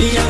Yeah.